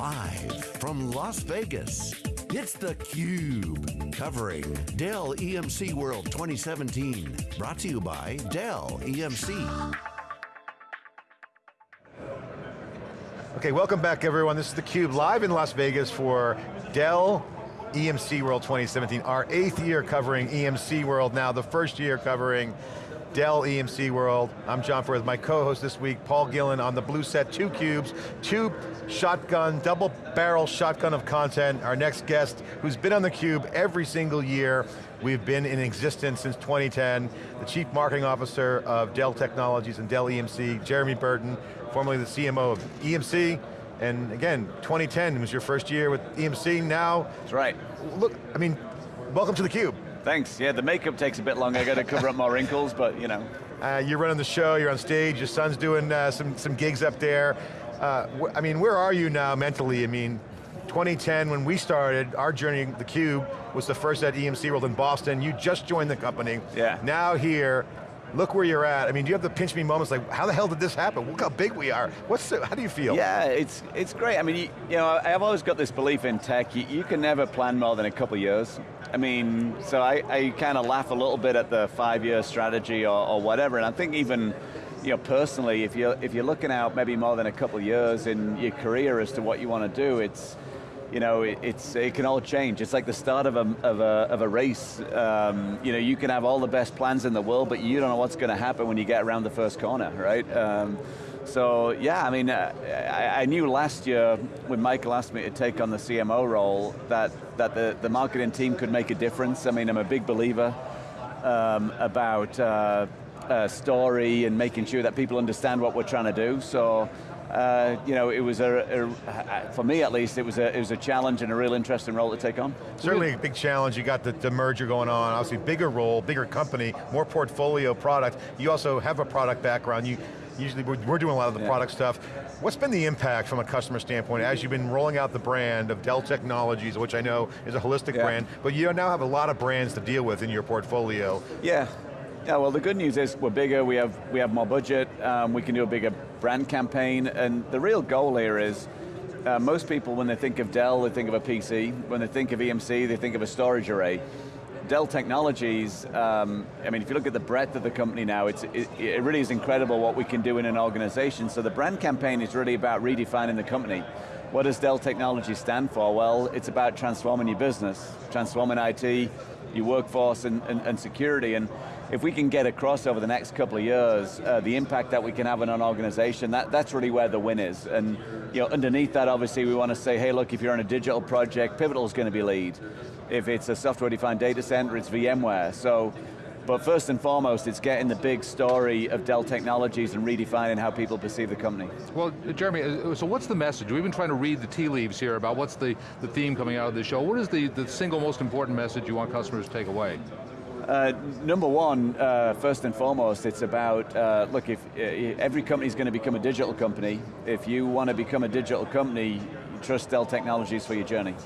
Live from Las Vegas, it's theCUBE. Covering Dell EMC World 2017. Brought to you by Dell EMC. Okay, welcome back everyone. This is theCUBE live in Las Vegas for Dell EMC World 2017. Our eighth year covering EMC World now, the first year covering Dell EMC World. I'm John Furrier, with my co-host this week, Paul Gillin on the blue set, two cubes, two shotgun, double barrel shotgun of content. Our next guest, who's been on the cube every single year. We've been in existence since 2010. The Chief Marketing Officer of Dell Technologies and Dell EMC, Jeremy Burton, formerly the CMO of EMC, and again, 2010 was your first year with EMC, now. That's right. Look, I mean, welcome to theCUBE. Thanks, yeah, the makeup takes a bit longer, I got to cover up my wrinkles, but you know. Uh, you're running the show, you're on stage, your son's doing uh, some, some gigs up there. Uh, I mean, where are you now mentally? I mean, 2010, when we started, our journey, theCUBE, was the first at EMC World in Boston. You just joined the company. Yeah. Now here, look where you're at. I mean, do you have the pinch me moments like, how the hell did this happen? Look how big we are. What's the, how do you feel? Yeah, it's it's great. I mean, you, you know, I've always got this belief in tech. You, you, can never plan more than a couple years. I mean, so I, I kind of laugh a little bit at the five-year strategy or, or whatever, and I think even you know, personally, if you're, if you're looking out maybe more than a couple years in your career as to what you want to do, it's, you know, it, it's, it can all change. It's like the start of a, of a, of a race. Um, you know, you can have all the best plans in the world, but you don't know what's going to happen when you get around the first corner, right? Um, so yeah, I mean, uh, I, I, knew last year when Michael asked me to take on the CMO role that, that the, the marketing team could make a difference. I mean, I'm a big believer um, about uh, uh, story and making sure that people understand what we're trying to do. So uh, you know, it was a, a, for me at least, it was a, it was a challenge and a real interesting role to take on. Certainly a big challenge, you got the, the merger going on, obviously bigger role, bigger company, more portfolio product. You also have a product background, you usually we're, we're doing a lot of the yeah. product stuff. What's been the impact from a customer standpoint as you've been rolling out the brand of Dell Technologies, which I know is a holistic yeah. brand, but you now have a lot of brands to deal with in your portfolio. Yeah, yeah, well the good news is we're bigger, we have, we have more budget, um, we can do a bigger brand campaign, and the real goal here is, uh, most people when they think of Dell, they think of a PC, when they think of EMC, they think of a storage array. Dell Technologies, um, I mean, if you look at the breadth of the company now, it, it really is incredible what we can do in an organization. So the brand campaign is really about redefining the company. What does Dell Technologies stand for? Well, it's about transforming your business, transforming IT, your workforce and, and, and security. And if we can get across over the next couple of years, uh, the impact that we can have on an organization, that, that's really where the win is. And you know, underneath that, obviously, we want to say, hey, look, if you're on a digital project, Pivotal is going to be lead. If it's a software-defined data center, it's VMware. So, but first and foremost, it's getting the big story of Dell Technologies and redefining how people perceive the company. Well, Jeremy, uh, so what's the message? We've been trying to read the tea leaves here about what's the, the theme coming out of the show. What is the, the single most important message you want customers to take away? Uh, number one, uh, first and foremost, it's about, uh, look, if uh, every company is going to become a digital company, if you want to become a digital company, trust Dell Technologies for your journey.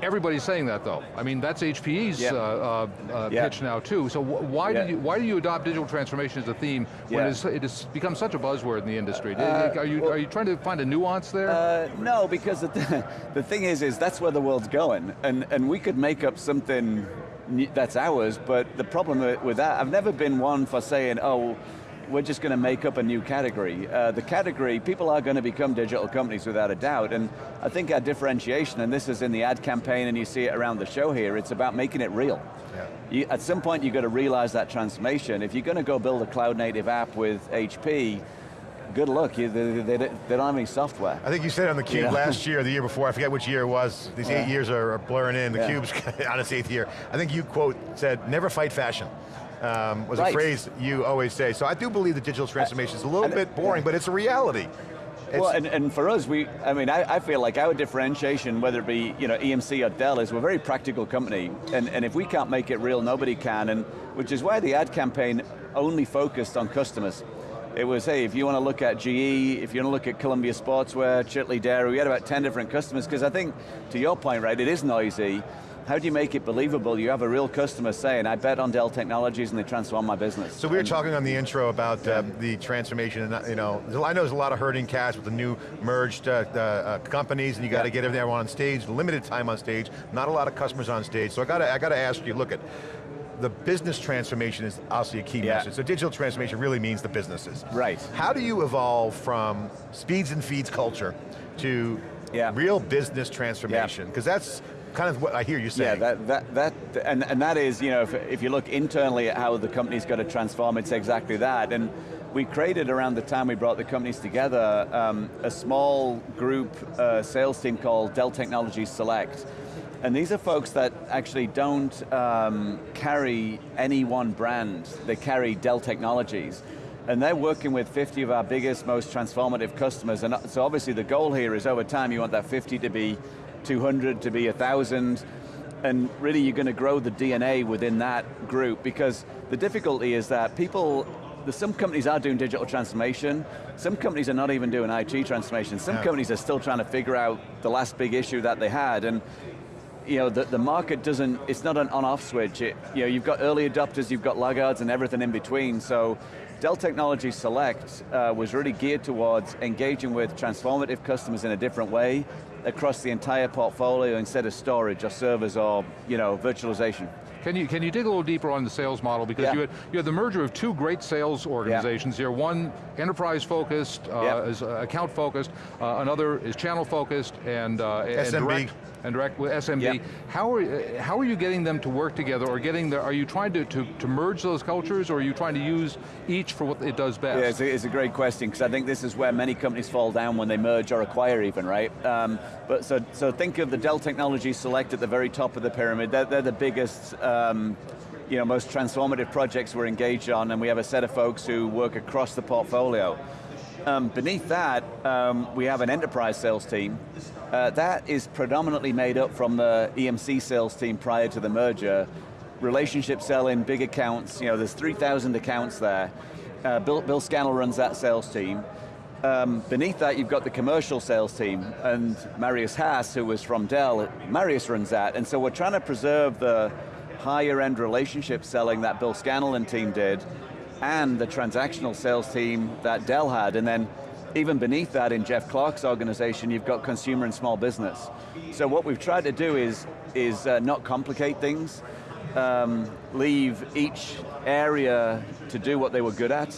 Everybody's saying that though. I mean, that's HPE's yeah. uh, uh, yeah. pitch now too. So why yeah. do you why do you adopt digital transformation as a theme when it's, it has become such a buzzword in the industry? Uh, are you well, are you trying to find a nuance there? Uh, no, because the, the thing is, is that's where the world's going, and and we could make up something that's ours, but the problem with that, I've never been one for saying, oh, we're just going to make up a new category. Uh, the category, people are going to become digital companies without a doubt, and I think our differentiation, and this is in the ad campaign and you see it around the show here, it's about making it real. Yeah. You, at some point you've got to realize that transformation. If you're going to go build a cloud native app with HP, good luck, you, they, they, they, don't have any software. I think you said on the Cube yeah. last year, the year before, I forget which year it was, these yeah. eight years are, blurring in, the yeah. Cube's on its eighth year. I think you quote said, never fight fashion. Um, was right. a phrase you always say. So I do believe the digital transformation is a little bit boring, but it's a reality. It's well, and, and, for us, we, I mean, I, I, feel like our differentiation, whether it be you know, EMC or Dell, is we're a very practical company, and, and if we can't make it real, nobody can, and which is why the ad campaign only focused on customers. It was, hey, if you want to look at GE, if you want to look at Columbia Sportswear, Chitale Dairy, we had about 10 different customers, because I think, to your point, right, it is noisy, how do you make it believable? You have a real customer saying, I bet on Dell Technologies and they transform my business. So we were talking on the intro about yeah. um, the transformation, and you know, I know there's a lot of herding cats with the new merged uh, uh, companies, and you got to yeah. get everyone on stage, limited time on stage, not a lot of customers on stage. So I got to, I got to ask you, look at, the business transformation is obviously a key yeah. message. So digital transformation really means the businesses. Right. How do you evolve from speeds and feeds culture to yeah. real business transformation? Because yeah. that's kind of what I hear you saying. Yeah, that, that, that and, and that is, you know, if, if you look internally at how the company's got to transform, it's exactly that. And we created around the time we brought the companies together um, a small group uh, sales team called Dell Technologies Select. And these are folks that actually don't um, carry any one brand, they carry Dell Technologies. And they're working with 50 of our biggest, most transformative customers. And so obviously the goal here is over time you want that 50 to be 200, to be 1,000. And really you're going to grow the DNA within that group because the difficulty is that people some companies are doing digital transformation, some companies are not even doing IT transformation, some yeah. companies are still trying to figure out the last big issue that they had, and you know, the, the market doesn't, it's not an on-off switch. It, you know, you've got early adopters, you've got laggards and everything in between, so Dell Technologies Select uh, was really geared towards engaging with transformative customers in a different way across the entire portfolio instead of storage or servers or you know, virtualization. Can you, can you dig a little deeper on the sales model? Because yeah. you, had, you had the merger of two great sales organizations yeah. here. One enterprise focused, uh, yeah. is uh, account focused, uh, another is channel focused and, uh, and direct and direct with SMB. Yep. How are uh, how are you getting them to work together, or getting the? Are you trying to, to, to merge those cultures, or are you trying to use each for what it does best? Yeah, it's a, it's a great question because I think this is where many companies fall down when they merge or acquire, even right. Um, but so so think of the Dell Technologies Select at the very top of the pyramid. They're, they're the biggest. Um, you know, most transformative projects we're engaged on, and we have a set of folks who work across the portfolio. Um, beneath that, um, we have an enterprise sales team. Uh, that is predominantly made up from the EMC sales team prior to the merger. Relationship selling, big accounts, you know, there's 3,000 accounts there. Uh, Bill, Bill Scannell runs that sales team. Um, beneath that, you've got the commercial sales team, and Marius Haas, who was from Dell, Marius runs that, and so we're trying to preserve the higher end relationship selling that Bill Scannell and team did, and the transactional sales team that Dell had, and then even beneath that in Jeff Clark's organization, you've got consumer and small business. So what we've tried to do is, is uh, not complicate things, um, leave each area to do what they were good at,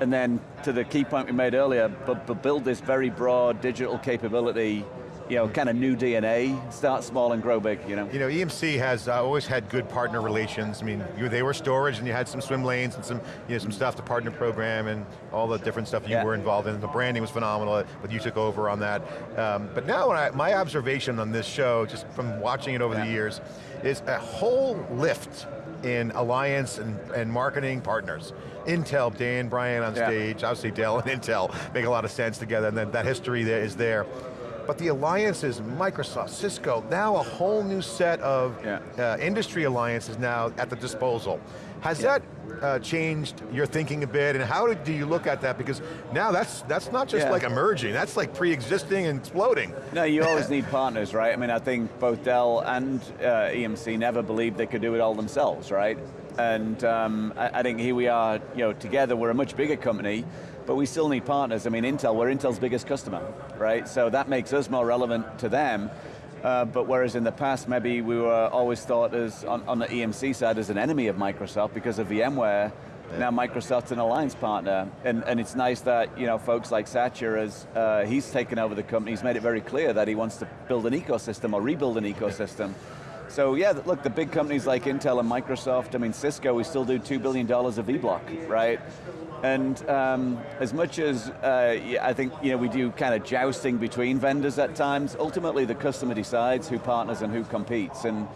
and then to the key point we made earlier, but, but build this very broad digital capability you know, kind of new DNA, start small and grow big, you know? You know, EMC has uh, always had good partner relations. I mean, you, they were storage and you had some swim lanes and some, you know, some stuff to partner program and all the different stuff you yeah. were involved in. The branding was phenomenal, but you took over on that. Um, but now, I, my observation on this show, just from watching it over yeah. the years, is a whole lift in alliance and, and marketing partners. Intel, Diane Bryant on stage, yeah. obviously Dell and Intel make a lot of sense together, and then that history there is there. But the alliances, Microsoft, Cisco, now a whole new set of yeah. uh, industry alliances now at the disposal. Has yeah. that uh, changed your thinking a bit, and how do you look at that? Because now that's that's not just yeah. like emerging, that's like pre-existing and exploding. No, you always need partners, right? I mean, I think both Dell and uh, EMC never believed they could do it all themselves, right? And um, I, I think here we are, you know, together, we're a much bigger company, but we still need partners. I mean, Intel, we're Intel's biggest customer, right? So that makes us more relevant to them. Uh, but whereas in the past, maybe we were always thought as, on, on the EMC side, as an enemy of Microsoft because of VMware, yeah. now Microsoft's an alliance partner. And, and it's nice that, you know, folks like Satya, as uh, he's taken over the company, he's made it very clear that he wants to build an ecosystem or rebuild an ecosystem. So yeah, look, the big companies like Intel and Microsoft, I mean, Cisco, we still do $2 billion of Vblock, right? And um, as much as uh, I think you know, we do kind of jousting between vendors at times, ultimately the customer decides who partners and who competes. And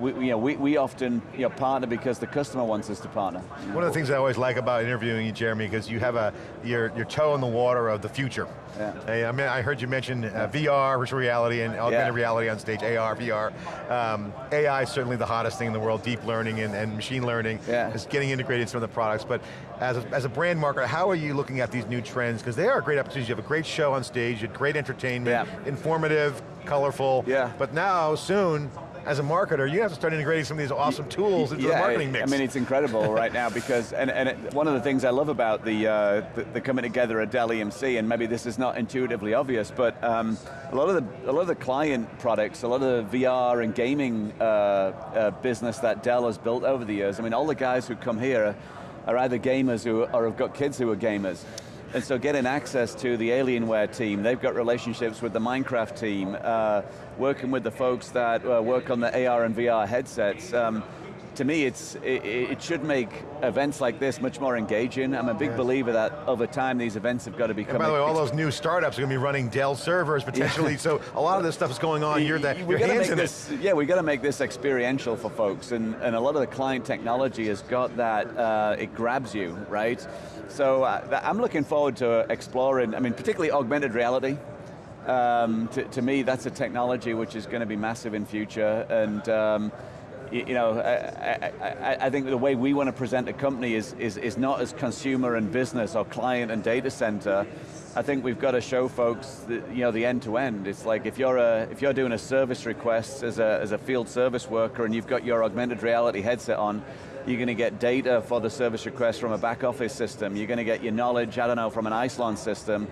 we, you know, we, we often you know, partner because the customer wants us to partner. One of the things I always like about interviewing you, Jeremy, because you have a, your, your toe in the water of the future. Yeah. Hey, I, mean, I heard you mention uh, VR, virtual reality, and augmented yeah. reality on stage, AR, VR. Um, AI is certainly the hottest thing in the world, deep learning and, and machine learning yeah. is getting integrated in some of the products, but as a, as a brand marketer, how are you looking at these new trends? Because they are a great opportunities. You have a great show on stage, you had great entertainment, yeah. informative, colorful, yeah. but now, soon, as a marketer, you have to start integrating some of these awesome tools into yeah, the marketing mix. I mean, it's incredible right now because, and, and it, one of the things I love about the, uh, the, the, coming together at Dell EMC, and maybe this is not intuitively obvious, but um, a lot of the a lot of the client products, a lot of the VR and gaming uh, uh, business that Dell has built over the years. I mean, all the guys who come here are either gamers who, or have got kids who are gamers. And so getting access to the Alienware team, they've got relationships with the Minecraft team, uh, working with the folks that uh, work on the AR and VR headsets. Um, to me, it's, it, it, should make events like this much more engaging. I'm a big believer that over time these events have got to become- And by the way, all those new startups are going to be running Dell servers potentially, yeah. so a lot of this stuff is going on, you're, the, we your hands in this, it. Yeah, we got to make this experiential for folks, and, and a lot of the client technology has got that, uh, it grabs you, right? So uh, I'm looking forward to exploring, I mean, particularly augmented reality. Um, to, to, me, that's a technology which is going to be massive in future, and um, you, you know, I, I, I, think the way we want to present a company is, is, is not as consumer and business or client and data center. I think we've got to show folks the, you know, the end to end. It's like if you're, a, if you're doing a service request as a, as a field service worker and you've got your augmented reality headset on, you're going to get data for the service request from a back office system. You're going to get your knowledge, I don't know, from an Isilon system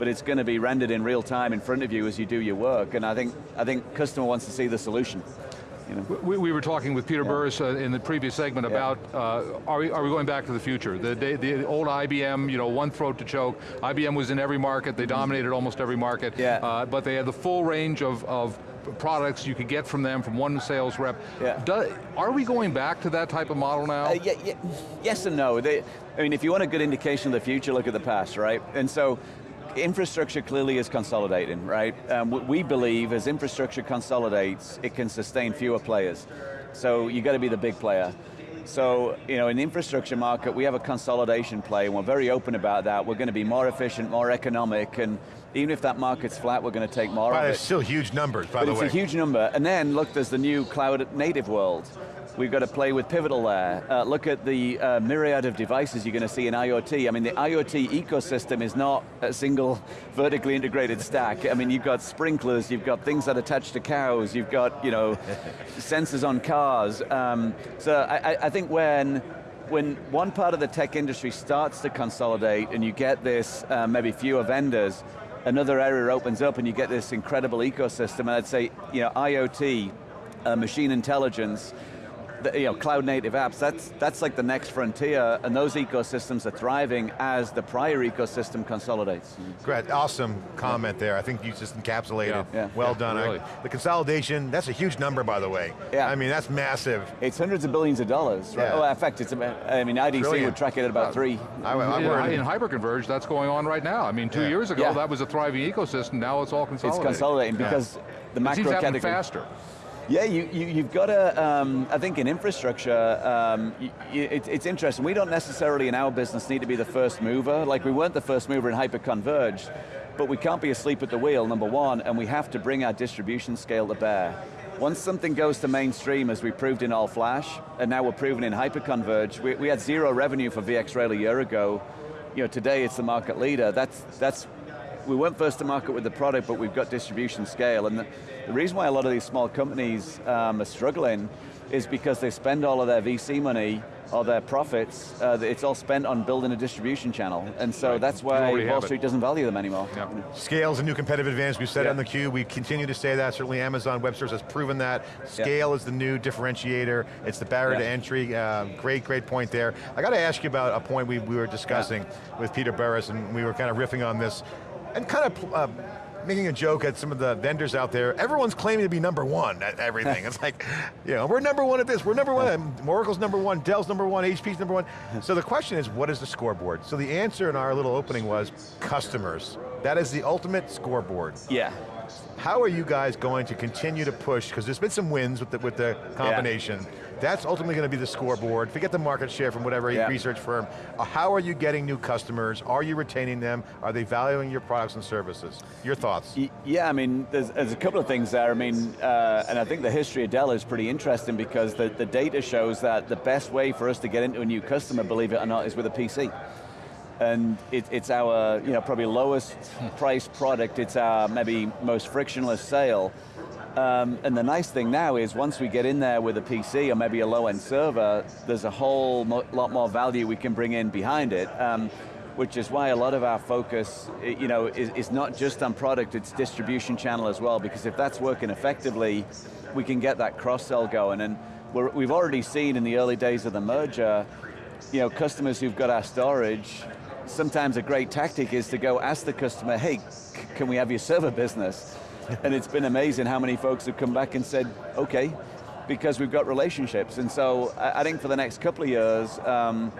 but it's going to be rendered in real time in front of you as you do your work, and I think, I think customer wants to see the solution. You know? we, we, were talking with Peter yeah. Burris uh, in the previous segment yeah. about, uh, are, we, are we going back to the future? The, the, the, old IBM, you know, one throat to choke. IBM was in every market, they dominated almost every market, yeah. uh, but they had the full range of, of products you could get from them from one sales rep. Yeah. Do, are we going back to that type of model now? Uh, yeah, yeah, yes and no. They, I mean, if you want a good indication of the future, look at the past, right? And so, infrastructure clearly is consolidating, right? Um, we believe as infrastructure consolidates, it can sustain fewer players. So you got to be the big player. So, you know, in the infrastructure market, we have a consolidation play, and we're very open about that. We're going to be more efficient, more economic, and even if that market's flat, we're going to take more right, of it. It's still huge numbers, by but the way. It's a huge number. And then, look, there's the new cloud native world. We've got to play with Pivotal there. Uh, look at the uh, myriad of devices you're going to see in IoT. I mean, the IoT ecosystem is not a single vertically integrated stack. I mean, you've got sprinklers, you've got things that attach to cows, you've got, you know, sensors on cars. Um, so I, I think when when one part of the tech industry starts to consolidate and you get this uh, maybe fewer vendors, another area opens up and you get this incredible ecosystem, and I'd say, you know, IoT, uh, machine intelligence, the, you know, cloud native apps, that's, that's like the next frontier, and those ecosystems are thriving as the prior ecosystem consolidates. Mm-hmm. Great, awesome comment there. I think you just encapsulated. Yeah. yeah. Well yeah, done. Really. I, the consolidation, that's a huge number, by the way. Yeah. I mean, that's massive. It's hundreds of billions of dollars, right? Yeah. Oh, in fact, it's about, I mean, IDC Trillion. would track it at about uh, three. I, I, I in, in hyperconverged, that's going on right now. I mean, two years ago, that was a thriving ecosystem, now it's all consolidating. It's consolidating because the macro it category. faster. Yeah, you, you, have got to, um, I think in infrastructure, um, you, it, it's interesting. We don't necessarily in our business need to be the first mover. Like we weren't the first mover in hyperconverged, but we can't be asleep at the wheel, number one, and we have to bring our distribution scale to bear. Once something goes to mainstream, as we proved in all flash, and now we're proving in hyperconverged, we, we had zero revenue for VxRail a year ago. You know, today it's the market leader. That's, that's we weren't first to market with the product, but we've got distribution scale. And the, the reason why a lot of these small companies um, are struggling is because they spend all of their VC money or their profits, uh, it's all spent on building a distribution channel. And so right. that's why Wall Street doesn't value them anymore. Yep. Scale is a new competitive advantage. We've said it on the cube. We continue to say that. Certainly Amazon Web Services has proven that. Scale is the new differentiator. It's the barrier to entry. Uh, great, great point there. I got to ask you about a point we, we were discussing with Peter Burris, and we were kind of riffing on this and kind of uh, making a joke at some of the vendors out there, everyone's claiming to be number one at everything. it's like, you know, we're number one at this, we're number one, Oracle's number one, Dell's number one, HP's number one. So the question is, what is the scoreboard? So the answer in our little opening was customers. That is the ultimate scoreboard. Yeah. How are you guys going to continue to push, because there's been some wins with the, with the combination, yeah. That's ultimately going to be the scoreboard. Forget the market share from whatever yeah. research firm. Uh, how are you getting new customers? Are you retaining them? Are they valuing your products and services? Your thoughts? Yeah, I mean, there's, there's a couple of things there. I mean, uh, and I think the history of Dell is pretty interesting because the, the data shows that the best way for us to get into a new customer, believe it or not, is with a PC and it, it's our you know probably lowest price product. It's our maybe most frictionless sale, Um, and the nice thing now is once we get in there with a PC or maybe a low-end server, there's a whole mo lot more value we can bring in behind it. Um, which is why a lot of our focus you know, is, is not just on product, it's distribution channel as well, because if that's working effectively, we can get that cross-sell going. And we have already seen in the early days of the merger, you know, customers who've got our storage, sometimes a great tactic is to go ask the customer, hey, can we have your server business? and it's been amazing how many folks have come back and said, okay, because we've got relationships. And so I, I think for the next couple of years, um,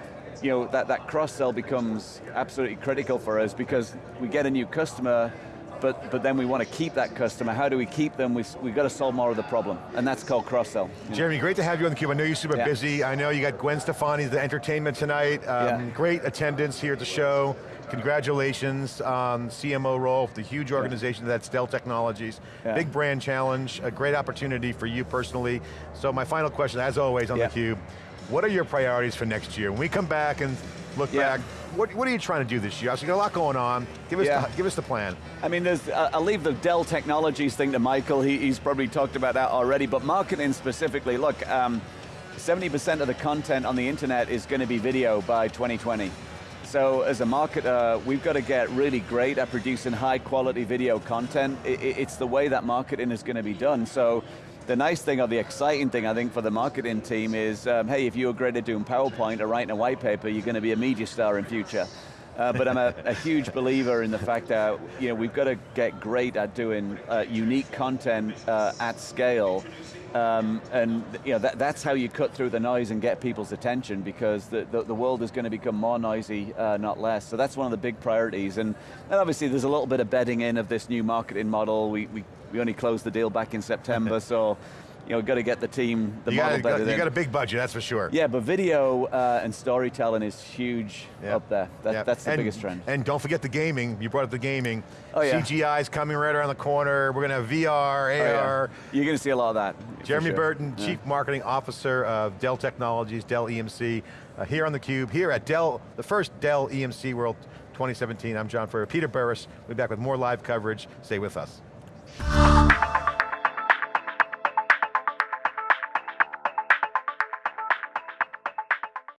you know, that, that cross-sell becomes absolutely critical for us because we get a new customer, but, but then we want to keep that customer. How do we keep them? We, we've got to solve more of the problem, and that's called cross-sell. Jeremy, great to have you on theCUBE. I know you're super yeah. busy. I know you got Gwen Stefani, the entertainment tonight. Um, yeah. Great attendance here at the show. Congratulations on CMO role, the huge organization that's Dell Technologies. Yeah. Big brand challenge, a great opportunity for you personally. So my final question, as always on yeah. theCUBE, what are your priorities for next year? When we come back and look yeah. back, what, what are you trying to do this year? So you got a lot going on. Give us, yeah. the, give us the plan. I mean, there's, uh, I'll leave the Dell Technologies thing to Michael. He, he's probably talked about that already, but marketing specifically, look, 70% um, of the content on the internet is going to be video by 2020. So as a marketer, we've got to get really great at producing high quality video content. it's the way that marketing is going to be done. So the nice thing or the exciting thing I think for the marketing team is, um, hey, if you're great at doing PowerPoint or writing a white paper, you're going to be a media star in future. Uh, but I'm a, a, huge believer in the fact that you know, we've got to get great at doing uh, unique content uh, at scale um, and you know, that, that's how you cut through the noise and get people's attention because the, the, the world is going to become more noisy, uh, not less. So that's one of the big priorities. And, and obviously there's a little bit of bedding in of this new marketing model. We, we, we only closed the deal back in September, so you know, got to get the team, the you model got, better. You got a big budget, that's for sure. Yeah, but video uh, and storytelling is huge yep. up there. That, yep. That's the and, biggest trend. And don't forget the gaming. You brought up the gaming. Oh yeah. CGI is coming right around the corner. We're going to have VR, AR. Oh, yeah. You're going to see a lot of that. Jeremy sure. Burton, yeah. Chief Marketing Officer of Dell Technologies, Dell EMC, uh, here on theCUBE, here at Dell, the first Dell EMC World 2017. I'm John Furrier. Peter Burris, we'll be back with more live coverage. Stay with us.